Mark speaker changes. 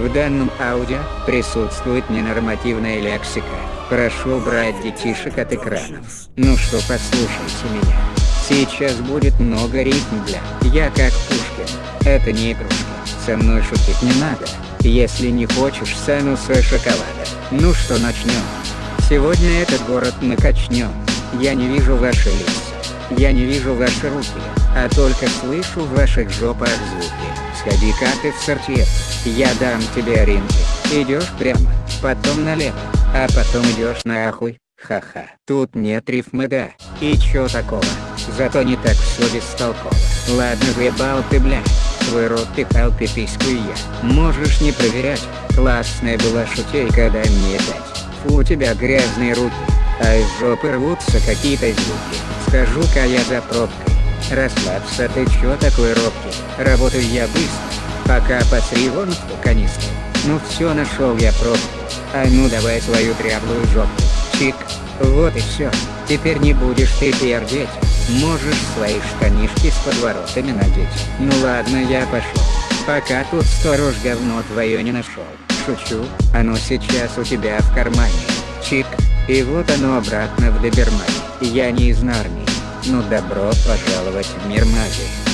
Speaker 1: В данном аудио присутствует ненормативная лексика. Прошу убрать детишек от экранов. Ну что, послушайте меня. Сейчас будет много ритм для «Я как Пушкин». Это не игрушка. Со мной шутить не надо. Если не хочешь сануса шоколада. Ну что, начнем. Сегодня этот город мы качнем. Я не вижу ваши лица. Я не вижу ваши руки, а только слышу в ваших жопах звуки. Сходи-ка ты в сортир. Я дам тебе ориентир. Идешь прямо, потом налево, а потом идешь нахуй. Ха-ха. Тут нет рифмы да. И чё такого? Зато не так все бестолково. Ладно въебал ты бля. Твой рот пихал ты письку и я. Можешь не проверять. Классная была шутейка дай мне. Фу у тебя грязные руки. А из жопы рвутся какие-то звуки. Скажу-ка я за пробкой. Расслабься ты чё такой робкий? Работаю я быстро. Пока посри вон в ту канистру. Ну все нашел я пробку. А ну давай свою дряблую жопу. Чик. Вот и все. Теперь не будешь ты пердеть. Можешь свои штанишки с подворотами надеть. Ну ладно я пошел. Пока тут сторож говно твое не нашел. Шучу, оно сейчас у тебя в кармане. Чик. И вот оно обратно в добермане. Я не из Нарнии. Ну добро пожаловать в мир магии.